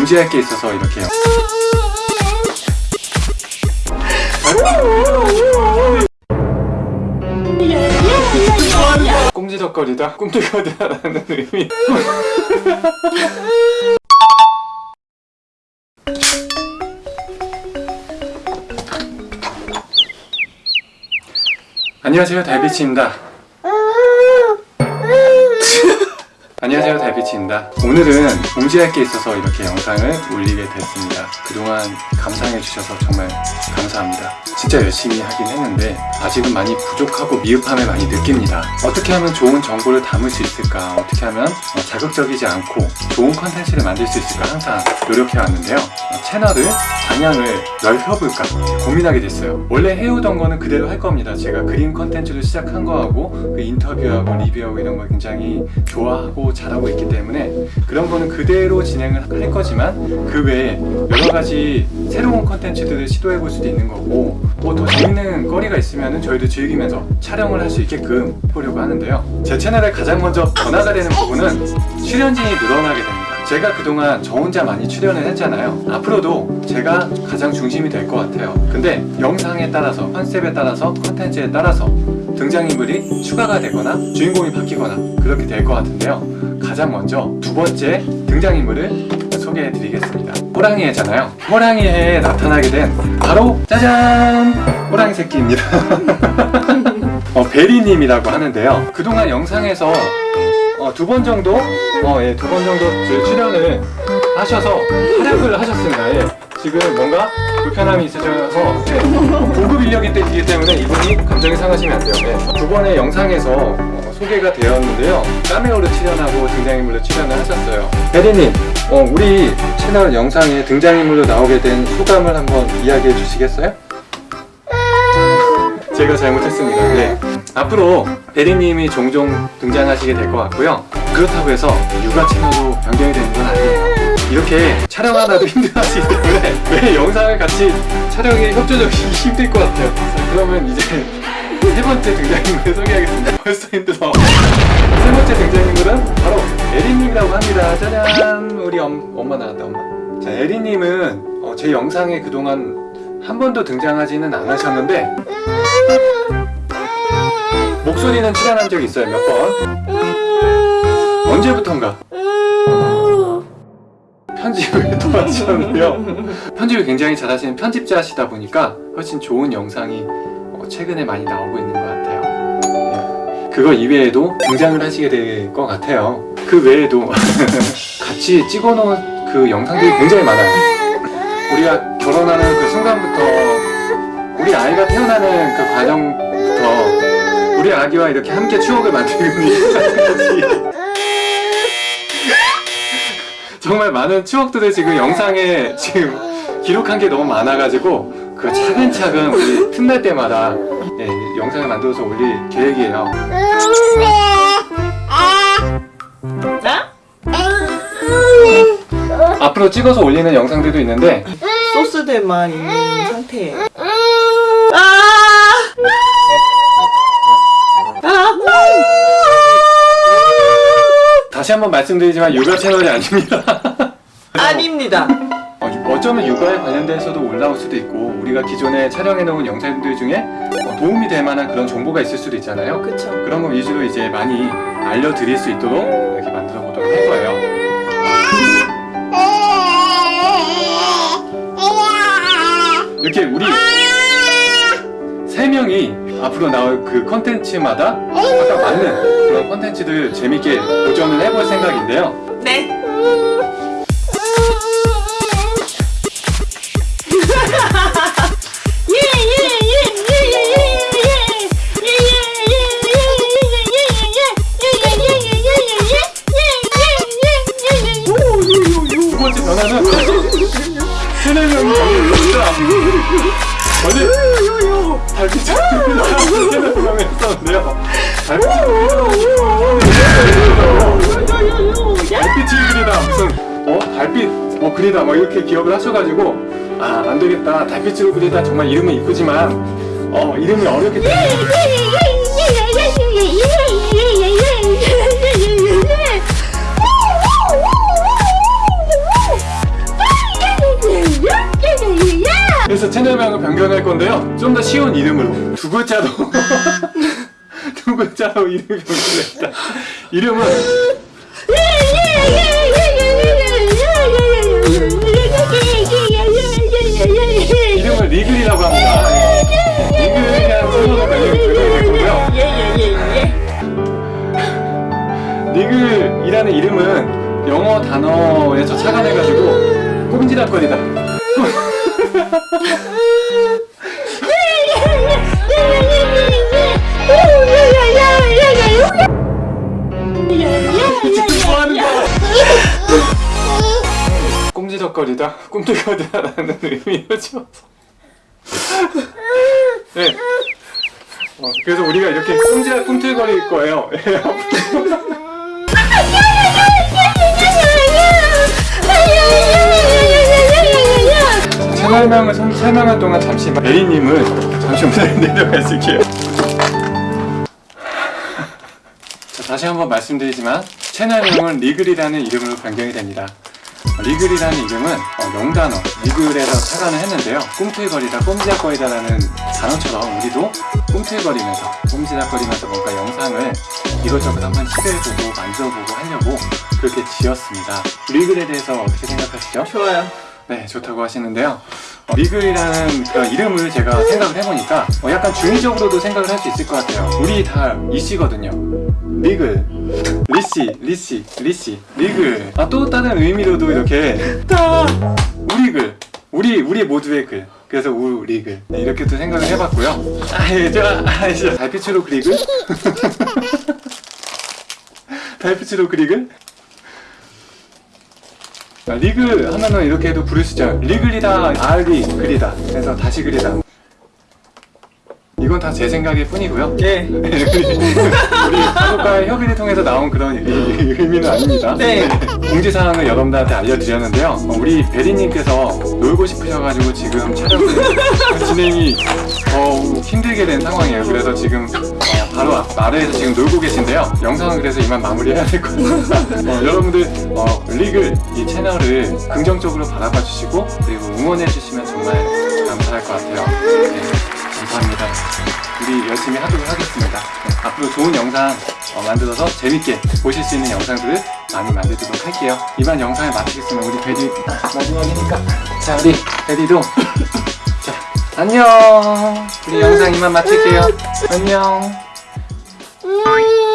공지할 게 있어서 이렇게 꼼지덕거리다? 꿈틀거리다라는 의미. 안녕하세요. 달빛입니다 안녕하세요 달빛입니다. 오늘은 공지할 게 있어서 이렇게 영상을 올리게 됐습니다. 그동안 감상해 주셔서 정말 감사합니다. 진짜 열심히 하긴 했는데 아직은 많이 부족하고 미흡함을 많이 느낍니다. 어떻게 하면 좋은 정보를 담을 수 있을까? 어떻게 하면 어, 자극적이지 않고 좋은 컨텐츠를 만들 수 있을까? 항상 노력해 왔는데요. 어, 채널을 방향을 넓혀볼까? 고민하게 됐어요. 원래 해오던 거는 그대로 할 겁니다. 제가 그림 컨텐츠를 시작한 거하고 그 인터뷰하고 리뷰하고 이런 걸 굉장히 좋아하고 잘하고 있기 때문에 그런 거는 그대로 진행을 할 거지만 그 외에 여러 가지 새로운 컨텐츠들을 시도해 볼 수도 있는 거고 뭐 더 재밌는 거리가 있으면 저희도 즐기면서 촬영을 할 수 있게끔 해보려고 하는데요. 제 채널에 가장 먼저 변화가 되는 부분은 출연진이 늘어나게 됩니다 제가 그동안 저 혼자 많이 출연을 했잖아요. 앞으로도 제가 가장 중심이 될 것 같아요. 근데 영상에 따라서 컨셉에 따라서 컨텐츠에 따라서 등장인물이 추가가 되거나 주인공이 바뀌거나 그렇게 될 것 같은데요. 가장 먼저 두 번째 등장인물을 소개해 드리겠습니다. 호랑이애잖아요. 호랑이애에 나타나게 된 바로 짜잔! 호랑이 새끼입니다. 어, 베리님이라고 하는데요. 그동안 영상에서 어, 두번 정도 어, 예, 두 번 정도 출연을 하셔서 활약을 하셨습니다 예. 지금 뭔가 불편함이 있으셔서 예, 고급 인력이 되기 때문에 이분이 감정이 상하시면 안 돼요 예. 두 번의 영상에서 어, 소개가 되었는데요 카메오로 출연하고 등장인물로 출연을 하셨어요 혜리님 어, 우리 채널 영상에 등장인물로 나오게 된 소감을 한번 이야기해 주시겠어요? 제가 잘못했습니다. 네. 앞으로 베리님이 종종 등장하시게 될 것 같고요. 그렇다고 해서 육아 채널로 변경이 되는 건 아니에요 이렇게 촬영 하나도 힘들어하시기 때문에 매 영상을 같이 촬영에 협조적이 힘들 것 같아요. 자, 그러면 이제 세 번째 등장인물을 소개하겠습니다. 벌써 힘들어. 세 번째 등장인물은 바로 에리님이라고 합니다. 짜잔! 우리 엄, 엄마 나왔다 엄마. 자 에리님은 어, 제 영상에 그동안 한 번도 등장하지는 않으셨는데 목소리는 출연한 적이 있어요 몇 번? 언제부턴가? 편집을 도와주셨는데요. 편집을 굉장히 잘하시는 편집자시다 보니까 훨씬 좋은 영상이 어, 최근에 많이 나오고 있는 것 같아요. 네. 그거 이외에도 등장을 하시게 될 것 같아요. 그 외에도 같이 찍어놓은 그 영상들이 굉장히 많아요. 우리가 결혼하는 그 순간부터 우리 아이가 태어나는 그 과정부터 우리 아기와 이렇게 함께 추억을 만들고 있는 정말 많은 추억들을 지금 영상에 지금 기록한 게 너무 많아가지고 그 차근차근 우리 틈날 때마다 예, 영상을 만들어서 올릴 계획이에요. 앞으로 찍어서 올리는 영상들도 있는데 소스들만 있는 상태. 다시 한번 말씀드리지만 육아 채널이 아닙니다 아닙니다. 어, 어쩌면 육아에 관련돼서도 올라올 수도 있고 우리가 기존에 촬영해놓은 영상들 중에 어, 도움이 될 만한 그런 정보가 있을 수도 있잖아요 그쵸. 그런 거 위주로 이제 많이 알려드릴 수 있도록 이렇게 만들어 보도록 할 거예요 앞으로 나올 그 컨텐츠마다 각각 맞는 그런 컨텐츠들 재밌게 도전을 해볼 생각인데요. 네. 변화는 세네 명이 걸려있다 어제 달빛 세네 명이 했었는데요 달빛 달빛을 그리다 무슨 어 달빛 뭐 그리다 뭐 이렇게 기억을 하셔가지고 아 안되겠다 달빛으로 그리다 정말 이름은 이쁘지만 어 이름이 어렵기 때문에 좀 더 쉬운 이름으로 두 글자로 두 글자로 이름이 변경됐다. 이름은 이름을 리글이라고 합니다. 리글이라는 이름은 영어 단어에서 착안해가지고 꼼지락거리다. 꼼지락거리다, 꿈틀거리다라는 지어서. 네. 어, 그래서 우리가 이렇게 꼼지락 꿈틀거릴 거예요. 선- 설명할 동안 잠시 베리님은 잠시 오늘 내려가 있을게요. 자, 다시 한번 말씀드리지만 채널명은 리글이라는 이름으로 변경이 됩니다. 어, 리글이라는 이름은 어, 영단어 wriggle에서 착안을 했는데요. 꿈틀거리다, 꼼지락거리다 라는 단어처럼 우리도 꿈틀거리면서 꼼지락거리면서 뭔가 영상을 이것저것 한번 시도해보고 만들어보고 하려고 그렇게 지었습니다. 리글에 대해서 어떻게 생각하시죠? 좋아요. 네, 좋다고 하시는데요. 어, 리글이라는 그 이름을 제가 생각을 해보니까 어, 약간 중의적으로도 생각을 할 수 있을 것 같아요. 우리 다 이씨거든요. 리글, 리씨, 리씨, 리씨, 리글. 아, 또 다른 의미로도 이렇게 다 우리 글, 우리 우리 모두의 글. 그래서 우리 글 네, 이렇게도 생각을 해봤고요. 아, 예, 아, 진짜 달빛으로 그리글? 달빛으로 그리글? 아, 리글 하면은 이렇게도 부를 수 있죠. 리글이다, 알리, 글이다. 그래서 다시 글이다. 이건 다 제 생각일 뿐이고요. 예. 우리 가족과의 협의를 통해서 나온 그런 의- 의미는 아닙니다. 네. 공지사항을 여러분들한테 알려드렸는데요. 어, 우리 베리님께서 놀고 싶으셔가지고 지금 촬영을 진행이 더 힘들게 된 상황이에요. 그래서 지금 어, 바로 앞 아래에서 지금 놀고 계신데요. 영상은 그래서 이만 마무리해야 될 것 같습니다. 어, 여러분들 어, 리글 이 채널을 긍정적으로 바라봐 주시고 그리고 응원해 주시면 정말 감사할 것 같아요. 네, 감사합니다. 우리 열심히 하도록 하겠습니다. 네, 앞으로 좋은 영상 어, 만들어서 재밌게 보실 수 있는 영상들을 많이 만들도록 할게요. 이만 영상을 마치겠습니다. 우리 베리 마지막이니까 자 우리 베리도 자 안녕. 우리 영상 이만 마칠게요. 안녕. 음.